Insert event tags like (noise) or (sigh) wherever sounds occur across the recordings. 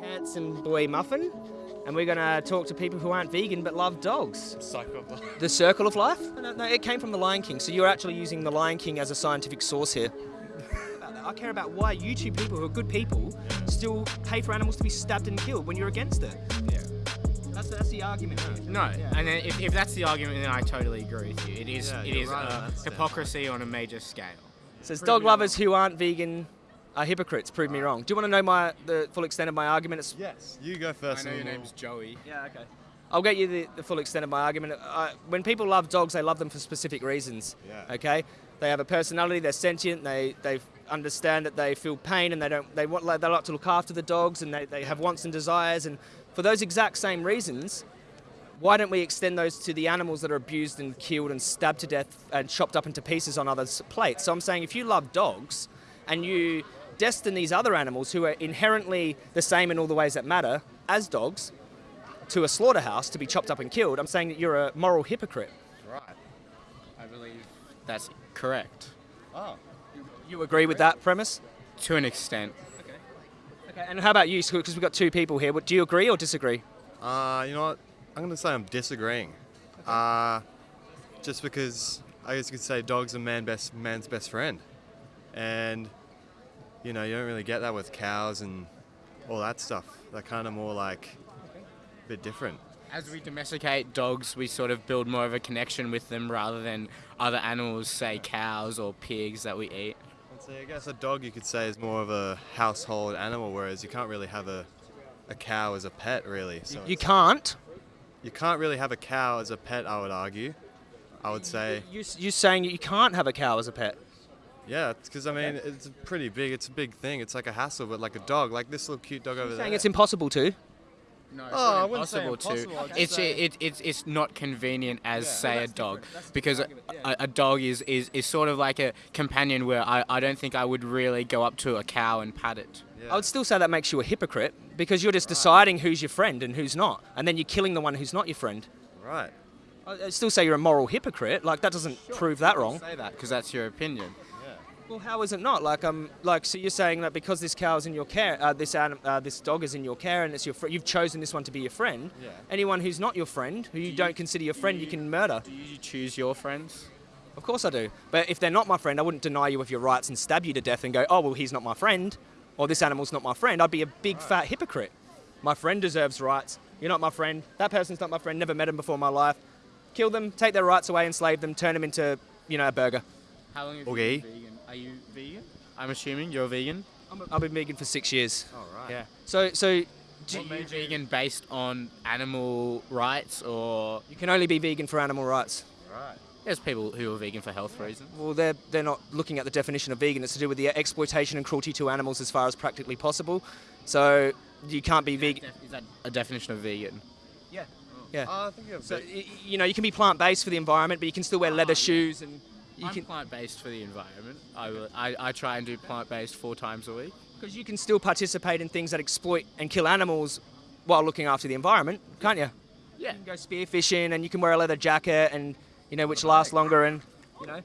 handsome boy Muffin, and we're going to talk to people who aren't vegan but love dogs. Cycle of life. The Circle of Life? No, no, it came from The Lion King, so you're actually using The Lion King as a scientific source here. I care about why you two people who are good people still pay for animals to be stabbed and killed when you're against it. Yeah. That's, that's the argument. No, Yeah. and then if, if that's the argument, then I totally agree with you. It is Yeah, it right that step. hypocrisy on a major scale. says dog lovers who aren't vegan are hypocrites. Prove me wrong. Do you want to know my the full extent of my argument? It's, Yes. You go first. I know and your we'll- name's Joey. yeah, okay. I'll get you the, the full extent of my argument. Uh, when people love dogs, they love them for specific reasons. Yeah. Okay. They have a personality. They're sentient. They they understand that they feel pain and they don't they want like, they like to look after the dogs and they, they have wants and desires and for those exact same reasons. Why don't we extend those to the animals that are abused and killed and stabbed to death and chopped up into pieces on others' plates? So I'm saying if you love dogs and you destine these other animals who are inherently the same in all the ways that matter as dogs to a slaughterhouse to be chopped up and killed, I'm saying that you're a moral hypocrite. Right. I believe that's correct Oh. You agree with that premise? to an extent. Okay, Okay, and how about you? Because we've got two people here. Do you agree or disagree? Uh, you know what? I'm gonna say I'm disagreeing. Uh, just because I guess you could say dogs are man best man's best friend, and you know you don't really get that with cows and all that stuff. They're kind of more like a bit different. As we domesticate dogs, we sort of build more of a connection with them rather than other animals, say cows or pigs that we eat. And so I guess a dog you could say is more of a household animal, whereas you can't really have a, a cow as a pet, really. So You can't. you can't really have a cow as a pet, I would argue. I would say, You, you're saying you can't have a cow as a pet. Yeah, because I mean, it's pretty big. It's a big thing. It's like a hassle, but like a dog, like this little cute dog over there. Saying it's impossible to. No, it's Oh, not I wouldn't say impossible to. impossible, It's say- it, it's it's not convenient as Yeah. say Well, a dog different. That's a because a, different a, a dog is, is is sort of like a companion where I, I don't think I would really go up to a cow and pat it. Yeah. I would still say that makes you a hypocrite because you're just deciding who's your friend and who's not, and then you're killing the one who's not your friend. right. I- I'd still say you're a moral hypocrite. Like that doesn't prove that wrong. Say that because that's your opinion. Well, how is it not? Like um, like so you're saying that because this cow's in your care, uh, this anim- uh, this dog is in your care, and it's your fr- you've chosen this one to be your friend. Yeah. Anyone who's not your friend, who you don't consider your friend, you can murder. Do you choose your friends? Of course I do. But if they're not my friend, I wouldn't deny you of your rights and stab you to death and go, oh, well, he's not my friend, or this animal's not my friend. I'd be a big fat hypocrite. My friend deserves rights. You're not my friend. That person's not my friend. Never met him before in my life. Kill them, take their rights away, enslave them, turn them into, you know, a burger. How long have Okay. you been vegan? Are you vegan? I'm assuming you're vegan. I've been vegan for six years. All right. Yeah. So, so do Are you, you vegan based on animal rights or you can only be vegan for animal rights. Right. there's people who are vegan for health reasons? Well, they're, they're not looking at the definition of vegan. It's to do with the exploitation and cruelty to animals as far as practically possible. So you can't be vegan. Is that a definition of vegan? Yeah. Yeah. Uh, I think you have So you know, you can be plant-based for the environment, but you can still wear leather shoes and you I'm can plant-based for the environment. I, will, I, I try and do plant-based four times a week. because you can still participate in things that exploit and kill animals while looking after the environment, can't you? Yeah. You can go spearfishing and you can wear a leather jacket and you know which lasts longer and you know.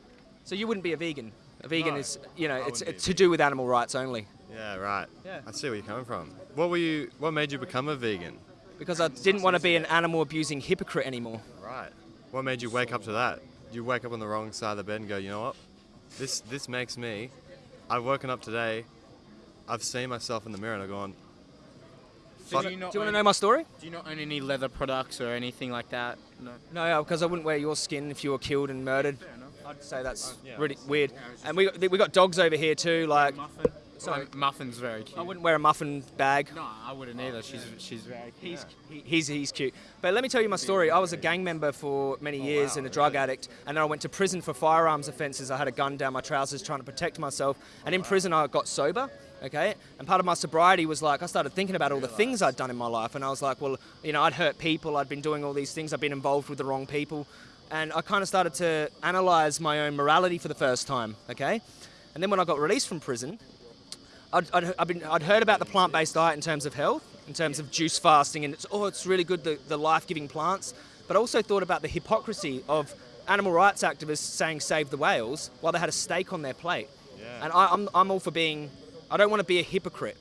So you wouldn't be a vegan. A vegan No, is you know I it's, wouldn't be a it's to do with animal rights only. yeah, right. Yeah. I see where you're coming from. What were you? What made you become a vegan? Because I didn't want to be an animal abusing hypocrite anymore. Right. What made you wake up to that? You wake up on the wrong side of the bed and go, you know what? This this makes me. I've woken up today. I've seen myself in the mirror and I've gone. So do Do you not you want to know my story? Do you not own any leather products or anything like that? No. No, because I wouldn't wear your skin if you were killed and murdered. Fair enough. I'd say that's yeah, really weird. yeah, And we we got dogs over here too. Like Muffin. Oh, Muffin's very cute. I wouldn't wear a muffin bag. No, I wouldn't either. She's she's very cute. He's, he, he's, he's cute. But let me tell you my story. I was a gang member for many oh, years wow, and a drug addict, and then I went to prison for firearms offences. I had a gun down my trousers trying to protect myself, and in prison I got sober. Okay, and part of my sobriety was like I started thinking about all the things I'd done in my life, and I was like, well, you know, I'd hurt people, I'd been doing all these things, I'd been involved with the wrong people, and I kind of started to analyse my own morality for the first time. Okay, and then when I got released from prison, I'd, I'd, I'd, been, I'd heard about the plant-based diet in terms of health, in terms of juice fasting, and it's oh, it's really good the, the life-giving plants. But I also thought about the hypocrisy of animal rights activists saying save the whales while they had a steak on their plate. Yeah. And I, I'm, I'm all for being. I don't want to be a hypocrite.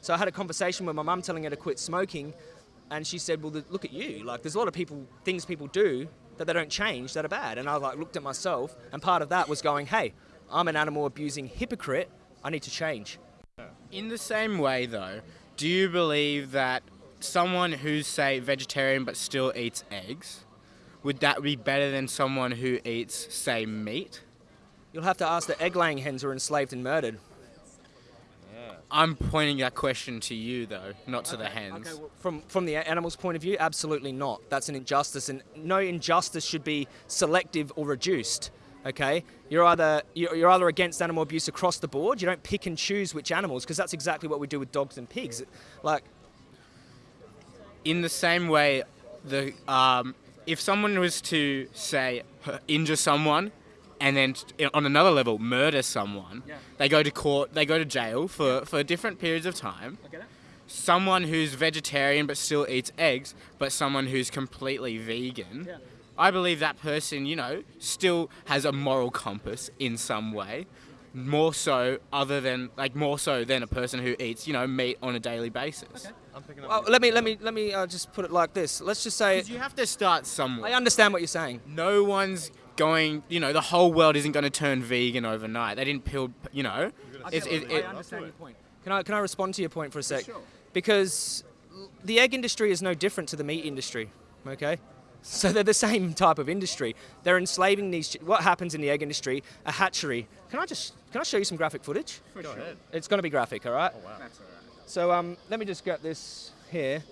So I had a conversation with my mum telling her to quit smoking, and she said, "Well, look at you. Like, there's a lot of people, things people do that they don't change that are bad." And I like looked at myself, and part of that was going, "Hey, I'm an animal abusing hypocrite. I need to change." In the same way, though, do you believe that someone who's, say, vegetarian but still eats eggs, would that be better than someone who eats, say, meat? You'll have to ask the egg-laying hens who are enslaved and murdered. I'm pointing that question to you, though, not to the hens. Okay, well, from from the animal's point of view, absolutely not. That's an injustice, and no injustice should be selective or reduced. Okay, you're either you're either against animal abuse across the board. You don't pick and choose which animals, because that's exactly what we do with dogs and pigs. Like, in the same way, the um, if someone was to say injure someone, and then on another level murder someone, Yeah. they go to court, they go to jail for, for different periods of time. Someone who's vegetarian but still eats eggs, but someone who's completely vegan. Yeah. I believe that person, you know, still has a moral compass in some way, more so other than like more so than a person who eats, you know, meat on a daily basis. Okay. I'm picking up. well, let me let me let me uh, just put it like this. Let's just say you have to start somewhere. I understand what you're saying. no one's going, you know, the whole world isn't going to turn vegan overnight. They didn't peel, you know. It's, it, it, understand your point. Can I can I respond to your point for a sec? Sure. Because the egg industry is no different to the meat industry. Okay. So they're the same type of industry. They're enslaving these. What happens in the egg industry? A hatchery. Can I just can I show you some graphic footage? Go ahead. It's going to be graphic, all right? Oh wow. That's all right. So um, let me just get this here.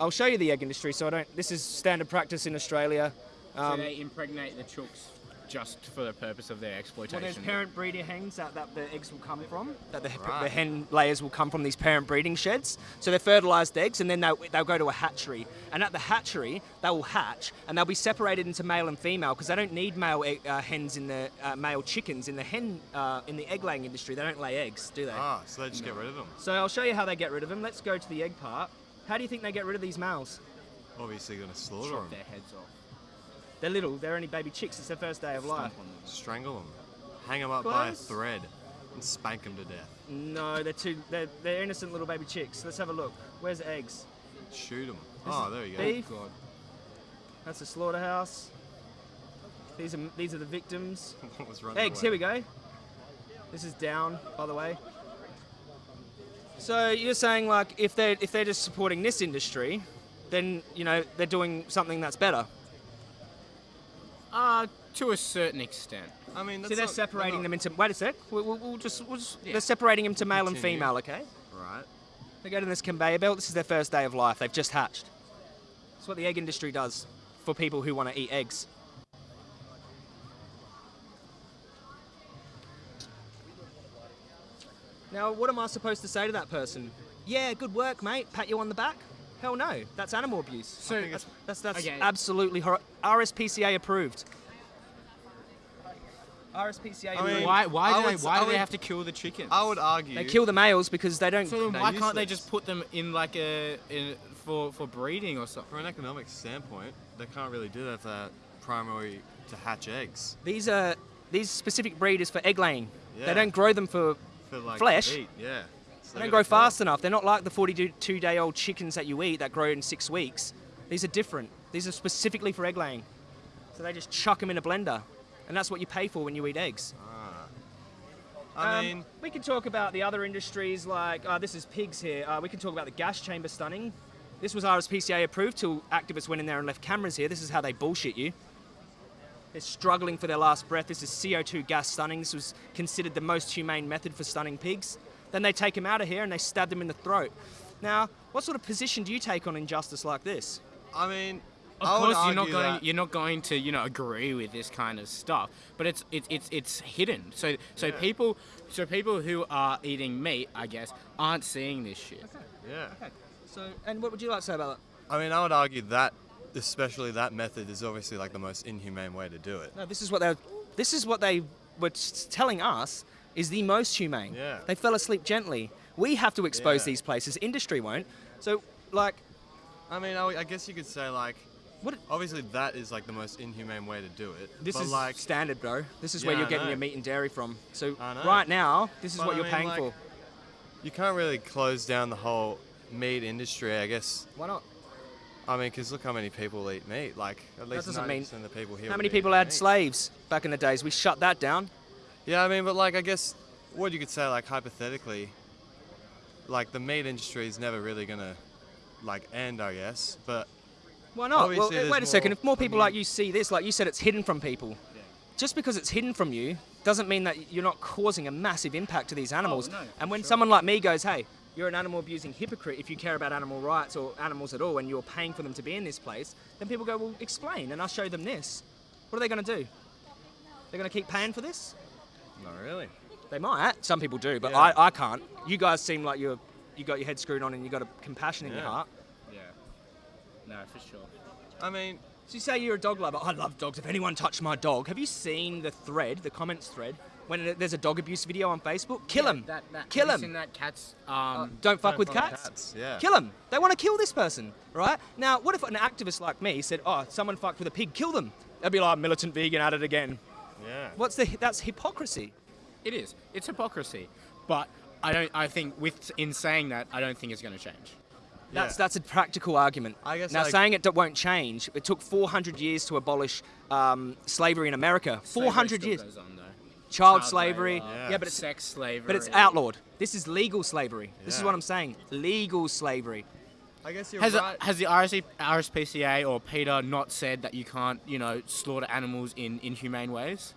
I'll show you the egg industry. So I don't. This is standard practice in Australia. Um, they impregnate the chooks just for the purpose of their exploitation. well, there's parent breeder hens that, that the eggs will come from. That the, the hen layers will come from these parent breeding sheds. So they're fertilized eggs, and then they'll, they'll go to a hatchery. And at the hatchery, they will hatch, and they'll be separated into male and female because they don't need male egg, uh, hens in the uh, male chickens in the hen uh, in the egg laying industry. They don't lay eggs, do they? Ah, so they just get rid of them. So I'll show you how they get rid of them. Let's go to the egg part. How do you think they get rid of these males? Obviously, gonna slaughter chop them, their heads off. They're little. They're only baby chicks. It's their first day of life. Strangle them, hang them up by a thread, and spank them to death. No, they're too. They're, they're innocent little baby chicks. Let's have a look. Where's the eggs? Shoot them. Oh, there you go. beef. God. That's a slaughterhouse. These are these are the victims. (laughs) Was Eggs. away? Here we go. This is down, by the way. So you're saying like if they if they're just supporting this industry, then you know they're doing something that's better. Uh, to a certain extent. I mean, that's See, they're not- separating not- them into. Wait a sec. We'll, we'll, we'll just, we'll just Yeah. they're separating them to male and female. Okay. Right. They go to this conveyor belt. This is their first day of life. They've just hatched. That's what the egg industry does for people who want to eat eggs. Now, what am I supposed to say to that person? Yeah, good work, mate. Pat you on the back? Hell no. That's animal abuse. So- that's that's, that's Okay. absolutely hor- RSPCA approved. RSPCA I approved. mean, Why? Why I do they? Why I do they have to kill the chickens? I would argue. They kill the males because they don't. So then They're why can't they just put them in like a in, for for breeding or something? From an economic standpoint, they can't really do that if they're primary to hatch eggs. These are these specific breed is for egg laying. Yeah. They don't grow them for. For like Flesh? Eat. Yeah. So They don't grow fast enough. They're not like the 42 day old chickens that you eat that grow in six weeks. These are different. These are specifically for egg laying. So they just chuck them in a blender, and that's what you pay for when you eat eggs. Ah. I Um, mean, we can talk about the other industries like uh, this is pigs here. Uh, we can talk about the gas chamber stunning. This was RSPCA approved till activists went in there and left cameras here. This is how they bullshit you. They're struggling for their last breath. This is CO2 gas stunning. This was considered the most humane method for stunning pigs. Then they take them out of here and they stab them in the throat. Now, what sort of position do you take on injustice like this? I mean, Of I would course, you're not going. that- You're not going to, you know, agree with this kind of stuff. But it's it's it's it's hidden. So so people so people who are eating meat, I guess, aren't seeing this shit. okay. Yeah. okay. So, and what would you like to say about that I mean, I would argue that, especially that method, is obviously like the most inhumane way to do it. No, this is what they this is what they were telling us is the most humane. Yeah. They fell asleep gently. We have to expose Yeah. these places. Industry won't. So, like, I mean, I, I guess you could say like, what? obviously that is like the most inhumane way to do it. This but is like, standard, bro. This is Yeah, where you're getting your meat and dairy from. So right now, this is But what I you're mean, paying like- for. you can't really close down the whole meat industry. I guess. Why not? I mean, because look how many people eat meat. Like at least doesn't ninety mean- percent of the people here. How many people had meat. slaves back in the days? We shut that down. Yeah, I mean, but like I guess what you could say, like hypothetically, like the meat industry is never really gonna like end. I guess, but Why not? Well, wait a second. If more I people mean- like you see this, like you said, it's hidden from people. Just because it's hidden from you doesn't mean that you're not causing a massive impact to these oh, animals. no, and when sure. someone like me goes, "Hey, you're an animal abusing hypocrite if you care about animal rights or animals at all, and you're paying for them to be in this place," then people go, "Well, explain," and I'll show them this. What are they going to do? They're going to keep paying for this? Not really. They might. Some people do, but Yeah. I, I can't. You guys seem like you're you got your head screwed on and you got a compassion in your heart. Yeah. No, for sure. I mean, So you say you're a dog lover. I love dogs. If anyone touched my dog, have you seen the thread, the comments thread, when there's a dog abuse video on Facebook? Kill him. That, that, kill have him. seen that cat's um, Don't fuck Don't with fuck cats. cats, yeah. Kill him. They want to kill this person, right? Now, what if an activist like me said, "Oh, someone fucked with a pig, kill them"? They'd be like, "Militant vegan at it again." Yeah. What's the? That's hypocrisy. It is. It's hypocrisy. But I don't. I think with in saying that, I don't think it's going to change. That's Yeah. that's a practical argument. I guess, now like- saying it d- won't change. It took 400 years to abolish um, slavery in America. 400 Slavery years. goes on, though. Child, Child slavery. labour, Yeah, but it's sex slavery. but it's outlawed. This is legal slavery. This is what I'm saying. Legal slavery. I guess you're Has, right. it, has the RSC, RSPCA or PETA not said that you can't, you know, slaughter animals in inhumane ways?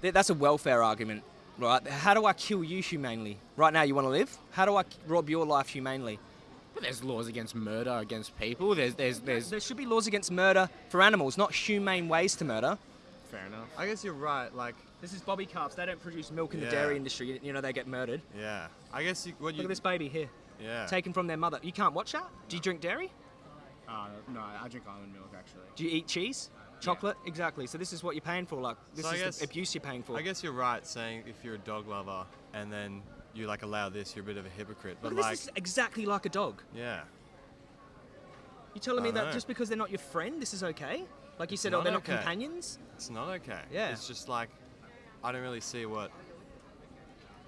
That's a welfare argument, right? How do I kill you humanely? Right now, you want to live? How do I rob your life humanely? But there's laws against murder against people. There's, there's, there's. There should be laws against murder for animals, not humane ways to murder. Fair enough. I guess you're right. Like, This is Bobby calves. They don't produce milk in the dairy industry. You- You know, they get murdered. yeah. I guess you, what Look you. at this baby here, Yeah. taken from their mother. You can't watch that? Do you drink dairy? Uh, no, I drink almond milk actually. Do you eat cheese? Chocolate? Exactly. So this is what you're paying for. Like, this So is guess- the abuse you're paying for. I guess you're right saying if you're a dog lover and then you like allow this, you're a bit of a hypocrite. But like, this is exactly like a dog. yeah. You telling me that know. just because they're not your friend, this is okay? Like you It's said, oh, they're not companions? It's not okay. Yeah. It's just like I don't really see what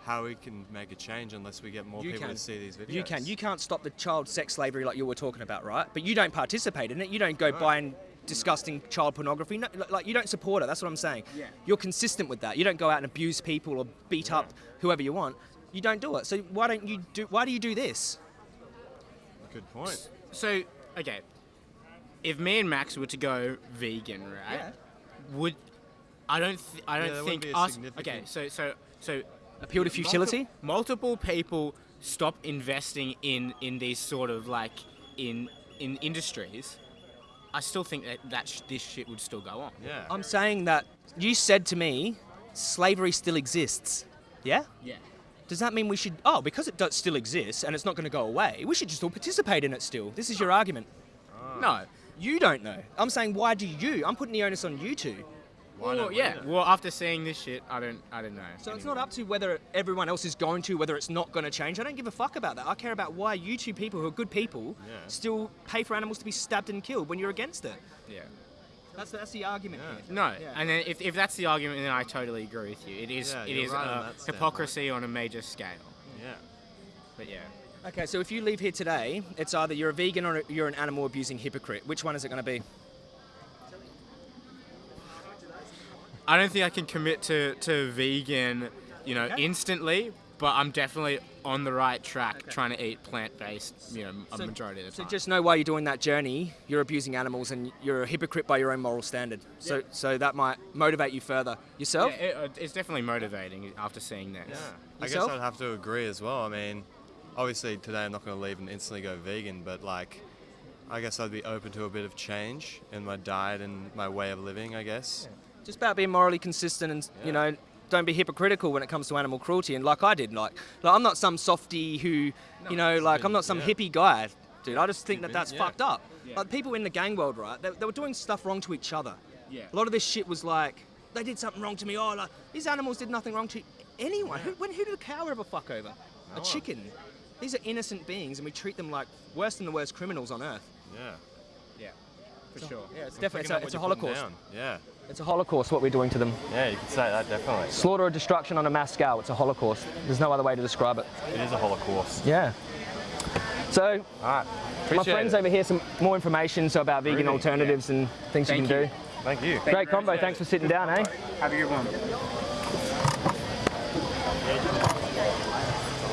how we can make a change unless we get more You people can. to see these videos. You can. You can't stop the child sex slavery like you were talking about, right? But you don't participate in it. You don't go buying disgusting child pornography. No, like you don't support it. That's what I'm saying. Yeah. You're consistent with that. You don't go out and abuse people or beat up whoever you want. You don't do it. So why don't you do? Why do you do this? Good point. So, okay, if me and Max were to go vegan, right? Yeah. Would I don't th- I don't Yeah, there wouldn't think be a us. Okay, so so so Appeal to futility. multiple, multiple people stop investing in in these sort of like in in industries. I still think that, that sh- this shit would still go on. Yeah. I'm saying that you said to me, slavery still exists. Yeah. Yeah. Does that mean we should? Oh, because it does still exists and it's not going to go away, we should just all participate in it still. This is your argument. No. You don't know. I'm saying, why do you? I'm putting the onus on you two. Why Well, yeah. Well, after seeing this shit, I don't I don't know. So it's not up to whether everyone else is going to, whether it's not going to change. I don't give a fuck about that. I care about why you two people who are good people Yeah. still pay for animals to be stabbed and killed when you're against it. Yeah. That's that's the argument Yeah. here. No, Yeah. and then if, if that's the argument, then I totally agree with you. It is Yeah, it you're right on uh, that hypocrisy on a major scale. Yeah. But yeah, Okay, so if you leave here today, it's either you're a vegan or you're an animal abusing hypocrite. Which one is it going to be? I don't think I can commit to, to vegan, you know, Okay. instantly. But I'm definitely on the right track, trying to eat plant based, you know, a So- majority of the So time. just know while you're doing that journey, you're abusing animals and you're a hypocrite by your own moral standard. So so that might motivate you further. Yourself? yeah, it, uh, it's definitely motivating after seeing this. Yeah. I guess I'd have to agree as well. I mean, obviously today I'm not going to leave and instantly go vegan, but like, I guess I'd be open to a bit of change in my diet and my way of living. I guess. Just about being morally consistent and you know, don't be hypocritical when it comes to animal cruelty. And like I did, like, like I'm not some softy who, you know, like I'm not some yeah. hippie guy, dude. I just think that that's yeah. fucked up. Yeah. Like people in the gang world, right? They, they were doing stuff wrong to each other. Yeah. A lot of this shit was like, they did something wrong to me. Oh, like these animals did nothing wrong to anyone. Who, when, who did a cow ever fuck over? A one. chicken. These are innocent beings, and we treat them like worse than the worst criminals on earth. Yeah. Yeah, for sure. Yeah, it's I'm definitely it's a, it's a what you're putting holocaust. Yeah. It's a holocaust what we're doing to them. Yeah, you could say that definitely. Slaughter or destruction on a mass scale. It's a holocaust. There's no other way to describe it. It is a holocaust. Yeah. So All right. my friends it. over here some more information so about vegan Really? alternatives and things Thank you can you. do. Thank you. Great combo. Thanks for sitting down, eh? Have a good one.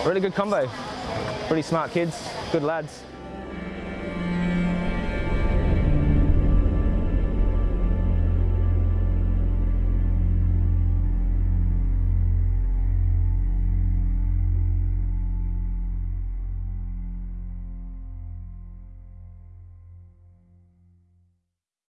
Really good combo. Pretty smart kids. Good lads.